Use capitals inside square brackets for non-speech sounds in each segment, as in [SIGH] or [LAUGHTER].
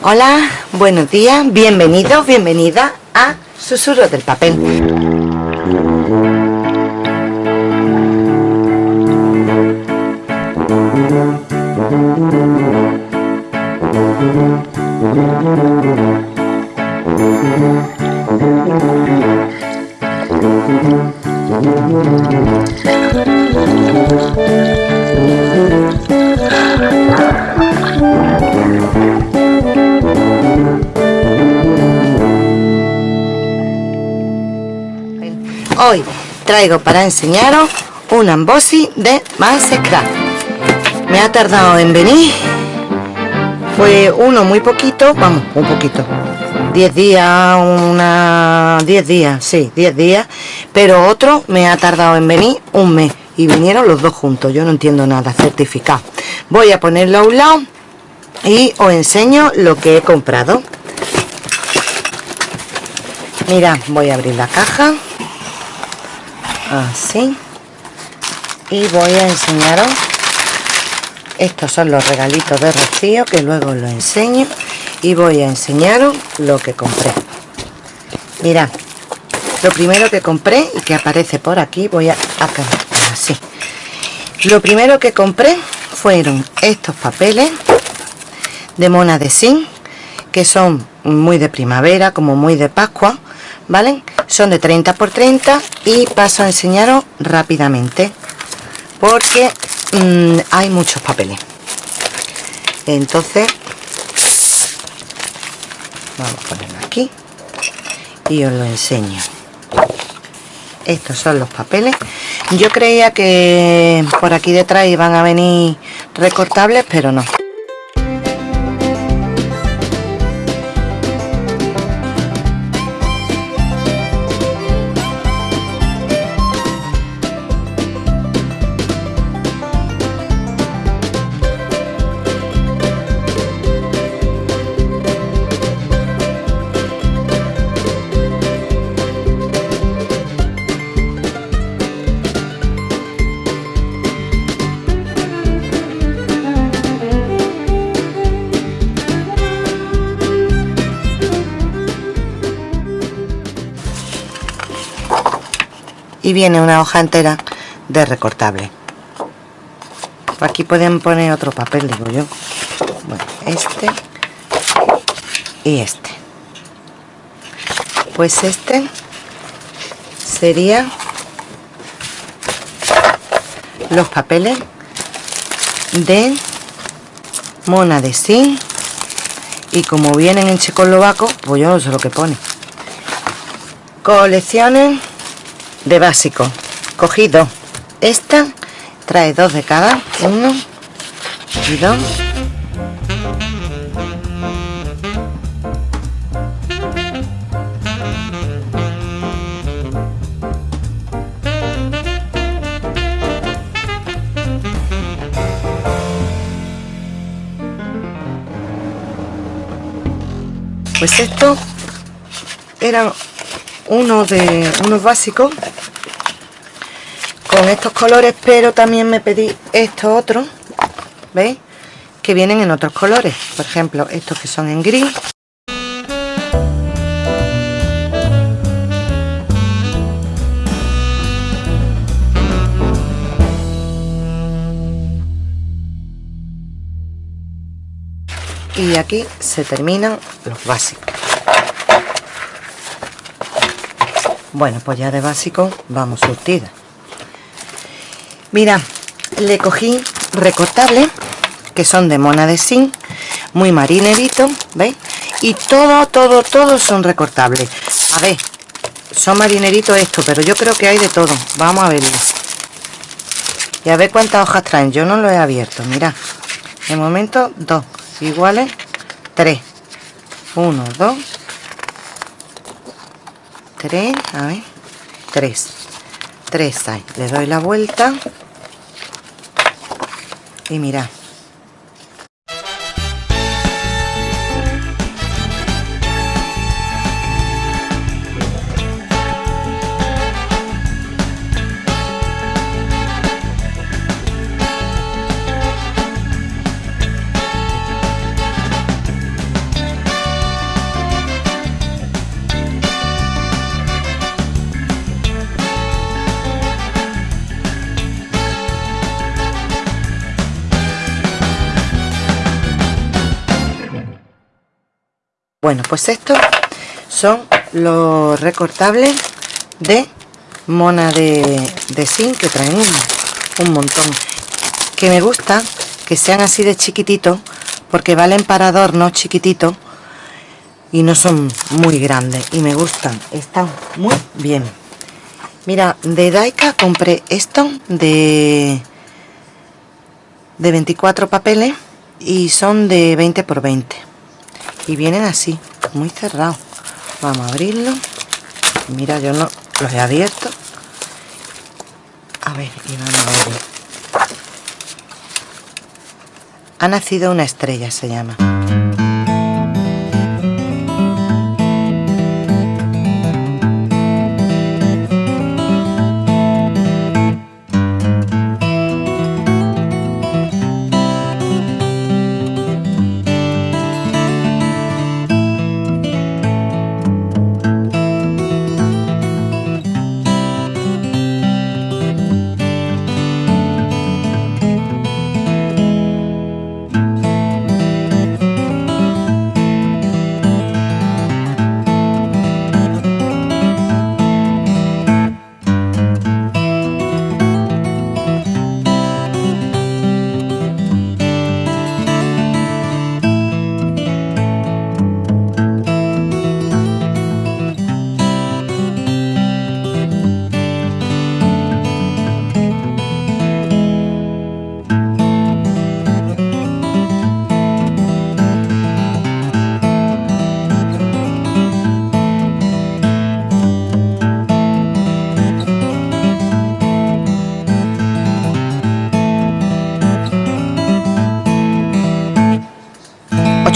Hola, buenos días, bienvenidos, bienvenida a Susurros del Papel. Traigo para enseñaros un embossing de Mastercraft. Me ha tardado en venir. Fue uno muy poquito, vamos, un poquito. 10 días, una 10 días, sí, 10 días, pero otro me ha tardado en venir un mes y vinieron los dos juntos. Yo no entiendo nada, certificado. Voy a ponerlo a un lado y os enseño lo que he comprado. Mira, voy a abrir la caja así. Y voy a enseñaros. Estos son los regalitos de Rocío que luego lo enseño. Y voy a enseñaros lo que compré. Mirad lo primero que compré y que aparece por aquí voy a acá así. Lo primero que compré fueron estos papeles de mona de zinc que son muy de primavera como muy de pascua ¿vale? Son de 30 por 30 y paso a enseñaros rápidamente porque mm, hay muchos papeles. Entonces, vamos a ponerlo aquí y os lo enseño. Estos son los papeles. Yo creía que por aquí detrás iban a venir recortables, pero no. Viene una hoja entera de recortable. Aquí pueden poner otro papel digo yo. Bueno este y este. Pues este sería los papeles de mona de zinc y como vienen en checoslovaco pues yo no sé lo que pone. Colecciones de básico. Cogido esta trae dos de cada uno y dos. Pues esto eran uno de unos básicos con estos colores pero también me pedí estos otros ¿veis? que vienen en otros colores. Por ejemplo estos que son en gris. Y aquí se terminan los básicos bueno pues ya de básico vamos surtida. Mira le cogí recortables que son de mona de zinc muy marinerito ¿veis? y todo todo todo son recortables. A ver son marineritos esto pero yo creo que hay de todo. Vamos a verlo. Y a ver cuántas hojas traen. Yo no lo he abierto mira. De momento dos. Iguales tres. Uno dos tres a ver. Tres. 3 hay le doy la vuelta. Y mira bueno pues estos son los recortables de mona de, de zinc que traen un, montón que me gusta que sean así de chiquititos porque valen para adornos chiquititos y no son muy grandes y me gustan están muy bien. Mira de Daika compré esto de de 24 papeles y son de 20 por 20 y vienen así muy cerrados. Vamos a abrirlo. Mira yo no los he abierto. A ver y vamos a ver ha nacido una estrella se llama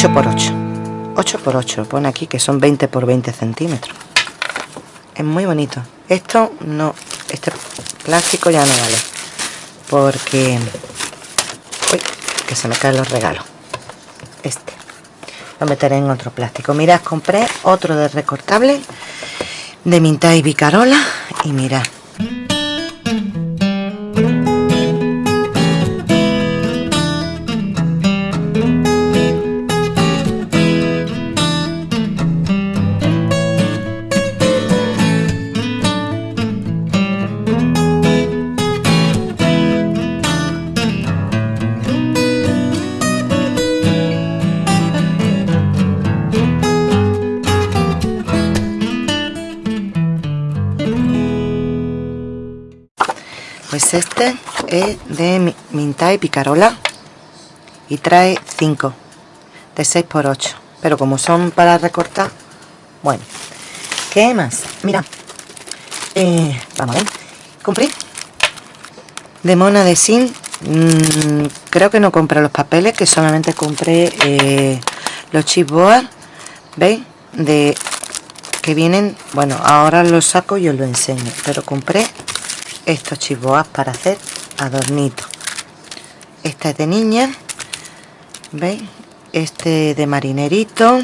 8 por 8 8 por 8 pone aquí que son 20 por 20 centímetros. Es muy bonito. Esto no este plástico ya no vale porque uy, que se me caen los regalos. Este. Lo meteré en otro plástico. Mirad compré otro de recortable de minta y bicarola y mirad pues este es de Minta y Picarola y trae 5 de 6 por 8 pero como son para recortar bueno. ¿qué más? mira eh, vamos a ver. Compré. De mona de sin mm, creo que no compré los papeles que solamente compré eh, los chipboard ¿veis? de que vienen bueno ahora los saco y os lo enseño. Pero compré estos chivoas para hacer adornitos. Esta es de niña veis este de marinerito.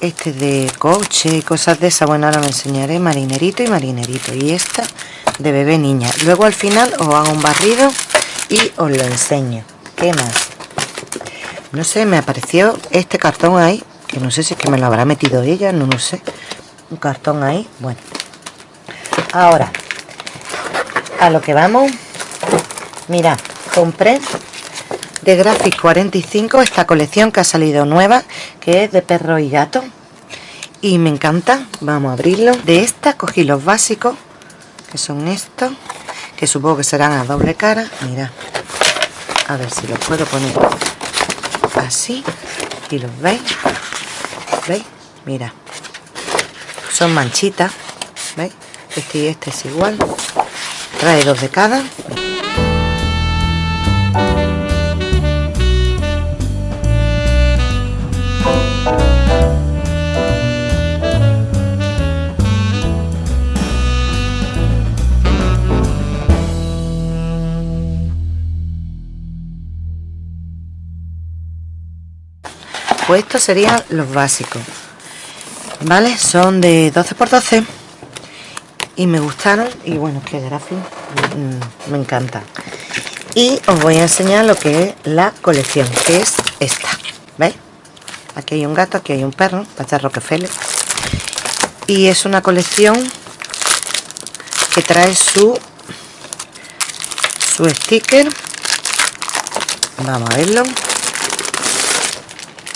Este de coche y cosas de esa bueno ahora me enseñaré marinerito y marinerito. Y esta de bebé niña. Luego al final os hago un barrido y os lo enseño. ¿qué más? no sé, me apareció este cartón ahí que no sé si es que me lo habrá metido ella, no lo sé un cartón ahí bueno. Ahora a lo que vamos mira compré de Graphic 45 esta colección que ha salido nueva que es de perro y gato y me encanta. Vamos a abrirlo. De esta cogí los básicos que son estos que supongo que serán a doble cara. Mira a ver si los puedo poner así y los veis veis mira son manchitas ¿veis? este y este es igual. Trae dos de cada. Pues estos serían los básicos vale son de 12 por 12 y me gustaron. Y bueno que gráfico mm, me encanta. Y os voy a enseñar lo que es la colección que es esta ¿veis? aquí hay un gato, aquí hay un perro para Rockefeller. Y es una colección que trae su su sticker. Vamos a verlo.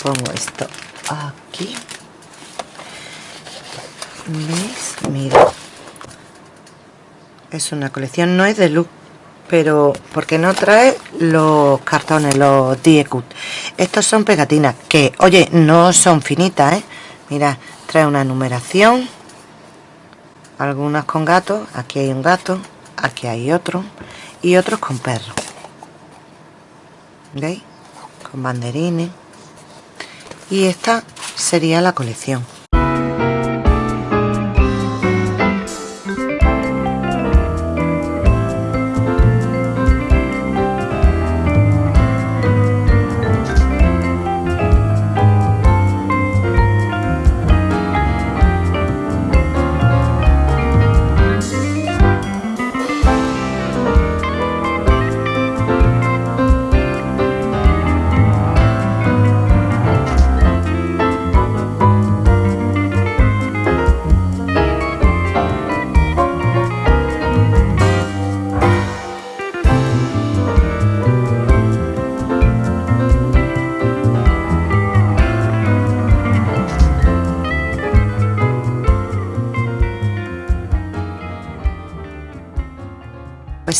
Pongo esto aquí mira. Es una colección no es de luz pero porque no trae los cartones los Diecut estos son pegatinas que oye no son finitas ¿eh? mira trae una numeración algunas con gatos aquí hay un gato aquí hay otro y otros con perros. ¿veis? con banderines. Y esta sería la colección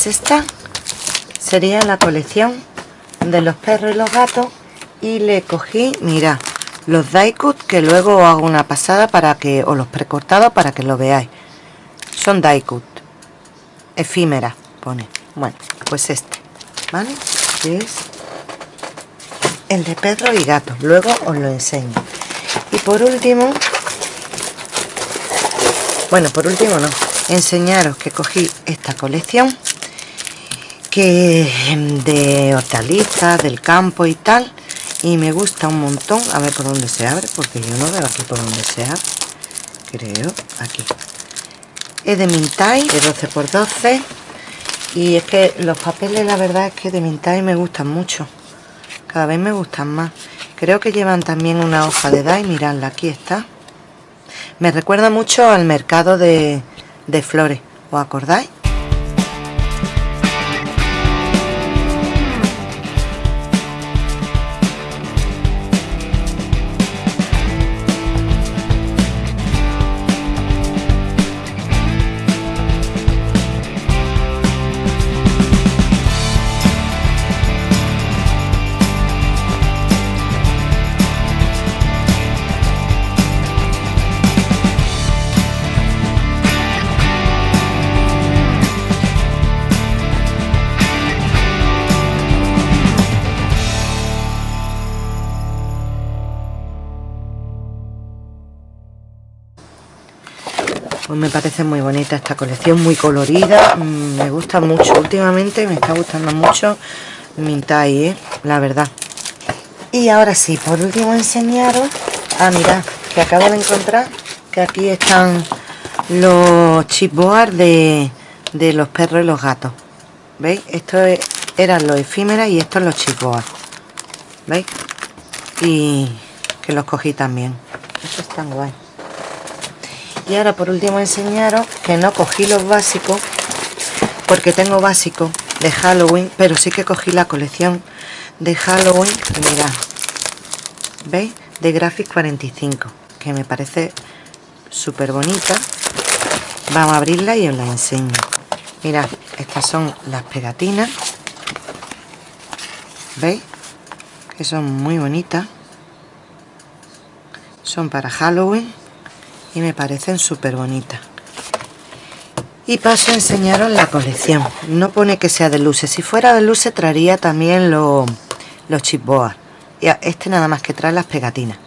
esta sería la colección de los perros y los gatos. Y le cogí, mira, los Daikut que luego hago una pasada para que, o los precortados para que lo veáis. Son Daikut. Efímera, pone. Bueno, pues este, ¿vale? que es el de perro y gato. Luego os lo enseño. Y por último bueno, por último no enseñaros que cogí esta colección que de hortalizas, del campo y tal y me gusta un montón. A ver por dónde se abre porque yo no veo aquí por dónde se abre creo, aquí. Es de Mintai, de 12x12 y es que los papeles la verdad es que de Mintai me gustan mucho cada vez me gustan más. Creo que llevan también una hoja de DAI, miradla, aquí está. Me recuerda mucho al mercado de, de flores ¿os acordáis? Pues me parece muy bonita esta colección muy colorida mm, me gusta mucho. Últimamente me está gustando mucho Mintai ¿eh? la verdad. Y ahora sí por último enseñaros ah mirad que acabo de encontrar que aquí están los chipboard de, de los perros y los gatos. Veis esto eran los efímeras y estos los chipboard. Veis y que los cogí también. Estos están guay y ahora por último enseñaros que no cogí los básicos porque tengo básicos de Halloween pero sí que cogí la colección de Halloween mirad veis de Graphic 45 que me parece súper bonita vamos a abrirla y os la enseño. Mirad estas son las pegatinas. Veis que son muy bonitas. Son para Halloween y me parecen súper bonitas y paso a enseñaros la colección. No pone que sea de luces. Si fuera de luces traería también los, los chipboas. Este nada más que trae las pegatinas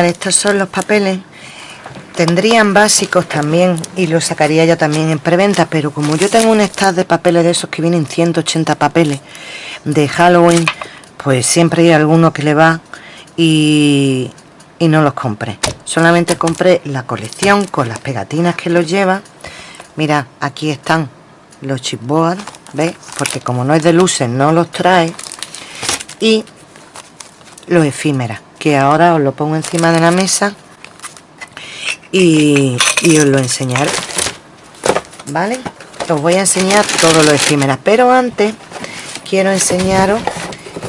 Estos son los papeles. Tendrían básicos también y los sacaría yo también en preventa pero como yo tengo un stack de papeles de esos que vienen 180 papeles de Halloween pues siempre hay alguno que le va y, y no los compré. Solamente compré la colección con las pegatinas que los lleva. Mira aquí están los chipboard ¿ves? porque como no es de luces no los trae. Y los efímeras que ahora os lo pongo encima de la mesa y, os lo enseñaré vale os voy a enseñar todo lo efímeras pero antes quiero enseñaros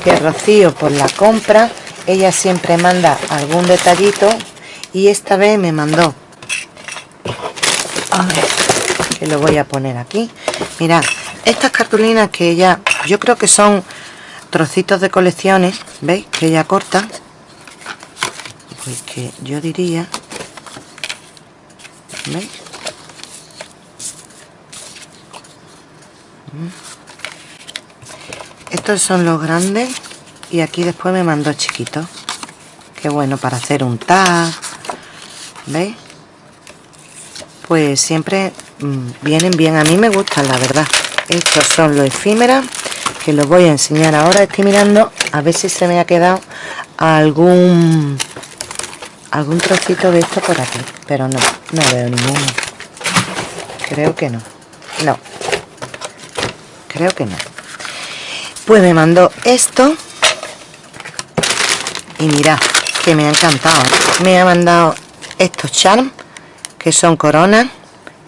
que Rocío por la compra ella siempre manda algún detallito y esta vez me mandó. A ver, que lo voy a poner aquí. Mirad estas cartulinas que ella yo creo que son trocitos de colecciones veis que ella corta pues que yo diría Mm. Estos son los grandes y aquí después me mandó chiquitos. Qué bueno para hacer un tag. ¿Veis? Pues siempre mm, vienen bien. A mí me gustan, la verdad. Estos son los efímeras que los voy a enseñar ahora. Estoy mirando a ver si se me ha quedado algún algún trocito de esto por aquí. Pero no, no veo ninguno. Creo que no. No. Creo que no. Pues me mandó esto. Y mira, que me ha encantado. Me ha mandado estos charms, que son coronas,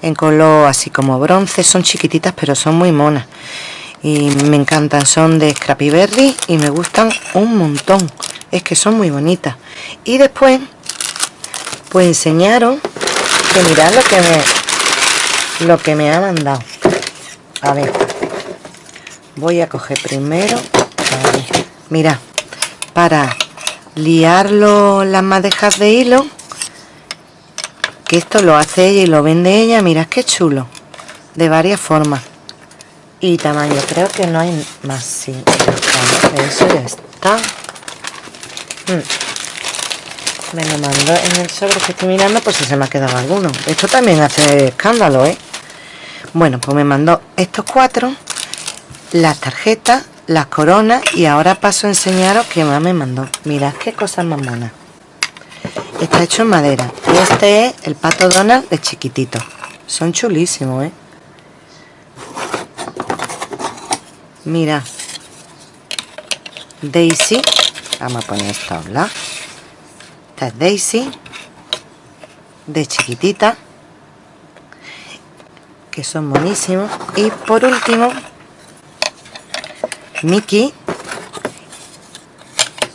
en color así como bronce. Son chiquititas, pero son muy monas. Y me encantan, son de Scrappy Berry y me gustan un montón. Es que son muy bonitas. Y después, pues enseñaron que mirad lo que me lo que me ha mandado. A ver voy a coger primero mira para liarlo las madejas de hilo que esto lo hace ella y lo vende ella mirad qué chulo de varias formas. Y tamaño creo que no hay más sí eso ya está. Mm. Me lo mandó en el sobre que estoy mirando por si se me ha quedado alguno. Esto también hace escándalo eh bueno pues me mandó estos cuatro las tarjetas las coronas y ahora paso a enseñaros que más me mandó. Mirad qué cosas más monas está hecho en madera. Y este es el pato Donald de chiquitito. Son chulísimos ¿eh? mira Daisy. Vamos a poner esta habla esta es Daisy de chiquitita que son buenísimos. Y por último Mickey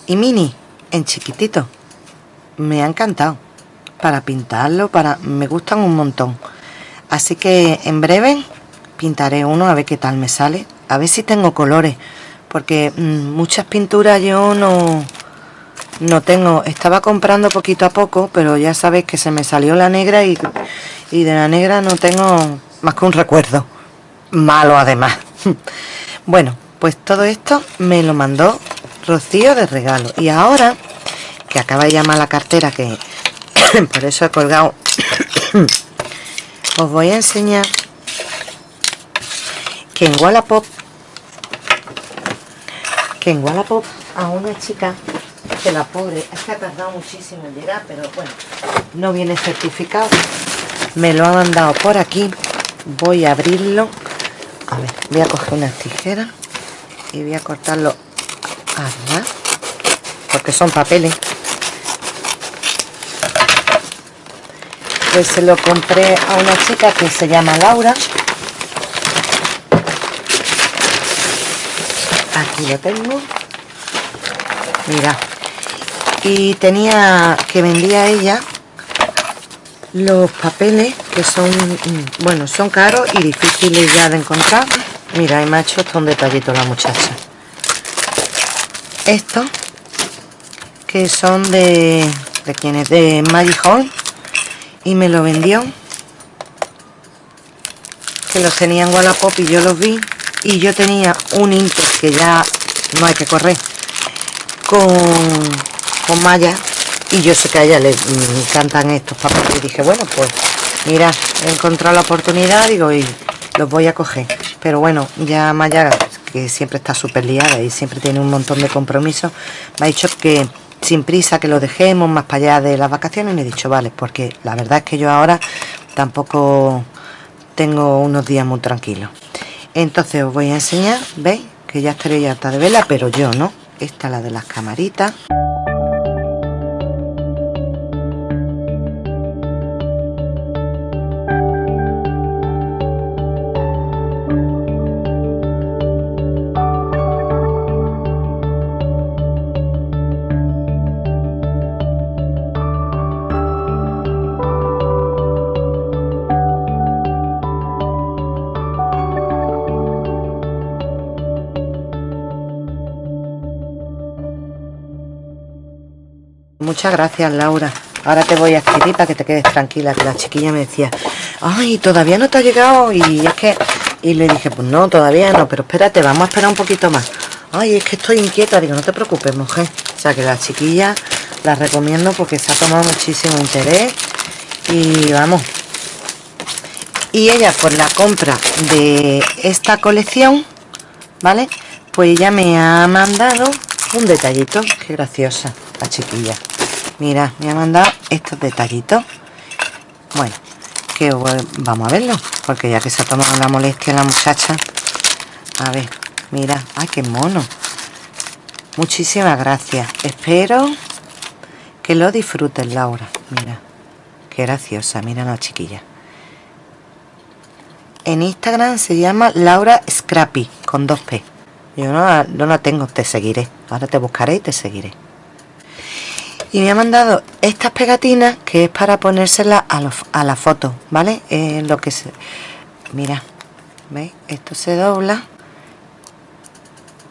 y Mini en chiquitito. Me ha encantado. Para pintarlo para me gustan un montón. Así que en breve pintaré uno a ver qué tal me sale. A ver si tengo colores porque mm, muchas pinturas yo no no tengo estaba comprando poquito a poco pero ya sabéis que se me salió la negra y, y de la negra no tengo más que un recuerdo malo además. [LAUGHS] Bueno pues todo esto me lo mandó Rocío de regalo. Y ahora que acaba de llamar la cartera que [COUGHS] por eso he colgado [COUGHS] os voy a enseñar que en Wallapop que en Wallapop a una chica que la pobre es que ha tardado muchísimo en llegar pero bueno no viene certificado. Me lo ha mandado por aquí. Voy a abrirlo. A ver voy a coger unas tijeras y voy a cortarlo arriba porque son papeles. Pues se lo compré a una chica que se llama Laura. Aquí lo tengo. Mira y tenía que vendía ella los papeles que son bueno son caros y difíciles ya de encontrar. Mira y me ha un detallito la muchacha. Estos que son de de quienes de Magic Hall y me lo vendió que los tenía en Wallapop y yo los vi y yo tenía un Inter que ya no hay que correr con, con y yo sé que a ella le encantan estos papeles. Y dije bueno pues mira he encontrado la oportunidad digo y los voy a coger pero bueno ya Maya que siempre está súper liada y siempre tiene un montón de compromisos me ha dicho que sin prisa que lo dejemos más para allá de las vacaciones. Y me he dicho vale porque la verdad es que yo ahora tampoco tengo unos días muy tranquilos entonces os voy a enseñar veis que ya estaréis harta de vela pero yo no. Esta es la de las camaritas Muchas gracias, Laura. Ahora te voy a escribir para que te quedes tranquila, que la chiquilla me decía, ay, todavía no te ha llegado. Y es que, y le dije, pues no, todavía no, pero espérate, vamos a esperar un poquito más. Ay, es que estoy inquieta. Digo, no te preocupes, mujer. O sea, que la chiquilla la recomiendo porque se ha tomado muchísimo interés. Y vamos. Y ella, por la compra de esta colección, ¿vale? Pues ella me ha mandado un detallito. Qué graciosa la chiquilla mira me ha mandado estos detallitos. Bueno que vamos a verlo porque ya que se ha tomado la molestia la muchacha. A ver mira ay qué mono. Muchísimas gracias. Espero que lo disfrutes Laura. Mira qué graciosa. Mira la chiquilla. En Instagram se llama Laura Scrappy con dos P. Yo no, no la tengo, te seguiré. Ahora te buscaré y te seguiré y me ha mandado estas pegatinas que es para ponérselas a, la foto vale lo que se mira veis esto se dobla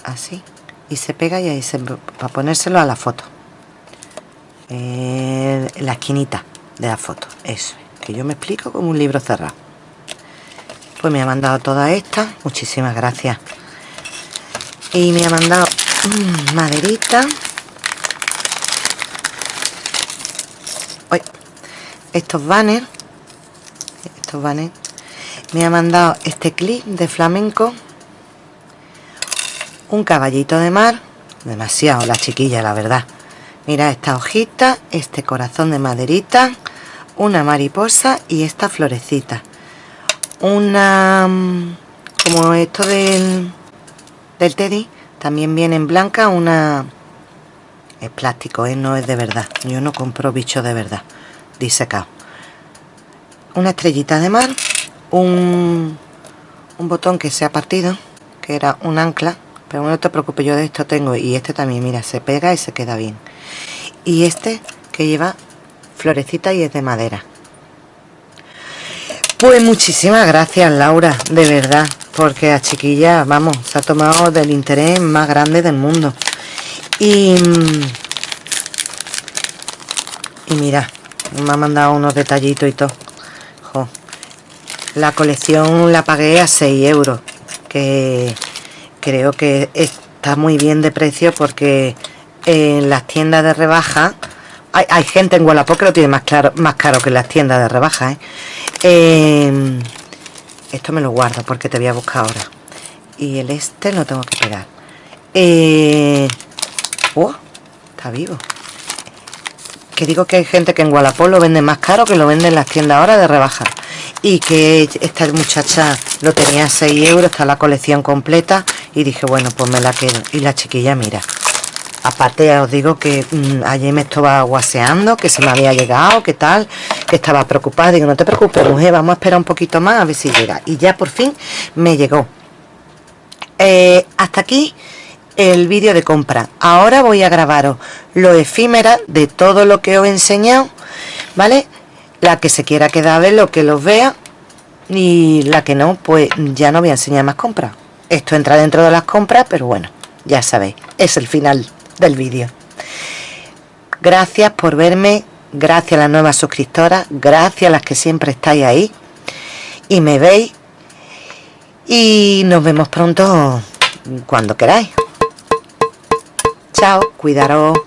así y se pega y ahí se para ponérselo a la foto. En la esquinita de la foto eso que yo me explico como un libro cerrado. Pues me ha mandado todas estas muchísimas gracias. Y me ha mandado mmm, maderita estos banners estos banners me ha mandado este clip de flamenco. Un caballito de mar demasiado la chiquilla la verdad. Mira esta hojita este corazón de maderita una mariposa y esta florecita. Una mm, como esto del del teddy también viene en blanca una es plástico, ¿eh? no es de verdad. Yo no compro bichos de verdad. Disecado una estrellita de mar un, un botón que se ha partido que era un ancla. Pero no te preocupes yo de esto tengo. Y este también mira se pega y se queda bien. Y este que lleva florecita y es de madera. Pues muchísimas gracias Laura de verdad. Porque a chiquilla vamos se ha tomado del interés más grande del mundo y y mira me ha mandado unos detallitos y todo. La colección la pagué a 6 euros que creo que está muy bien de precio porque en las tiendas de rebaja hay, gente en Wallapop que lo tiene más, claro, más caro que en las tiendas de rebaja ¿eh? Em, esto me lo guardo porque te voy a buscar ahora. Y el este lo tengo que pegar. Eh, está vivo. Que digo que hay gente que en Wallapop lo vende más caro que lo vende en las tiendas ahora de rebaja. Y que esta muchacha lo tenía a 6 euros, está la colección completa y dije bueno pues me la quedo y la chiquilla mira aparte os digo que mm, ayer me estaba guaseando que se me había llegado, que tal que estaba preocupada, digo no te preocupes mujer, vamos a esperar un poquito más a ver si llega y ya por fin me llegó. Eh, hasta aquí el vídeo de compra. Ahora voy a grabaros lo efímera de todo lo que os he enseñado vale la que se quiera quedar ver lo que los vea y la que no pues ya no voy a enseñar más compras. Esto entra dentro de las compras pero bueno ya sabéis es el final del vídeo. Gracias por verme gracias a las nuevas suscriptoras gracias a las que siempre estáis ahí y me veis y nos vemos pronto cuando queráis Chao, cuidaros.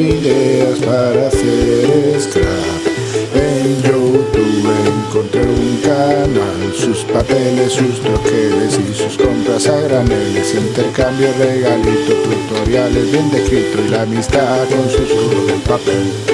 Ideas para hacer scrap En YouTube encontré un canal Sus papeles, sus troqueles y sus compras a graneles Intercambio, regalito, tutoriales bien descrito Y la amistad con sus de papel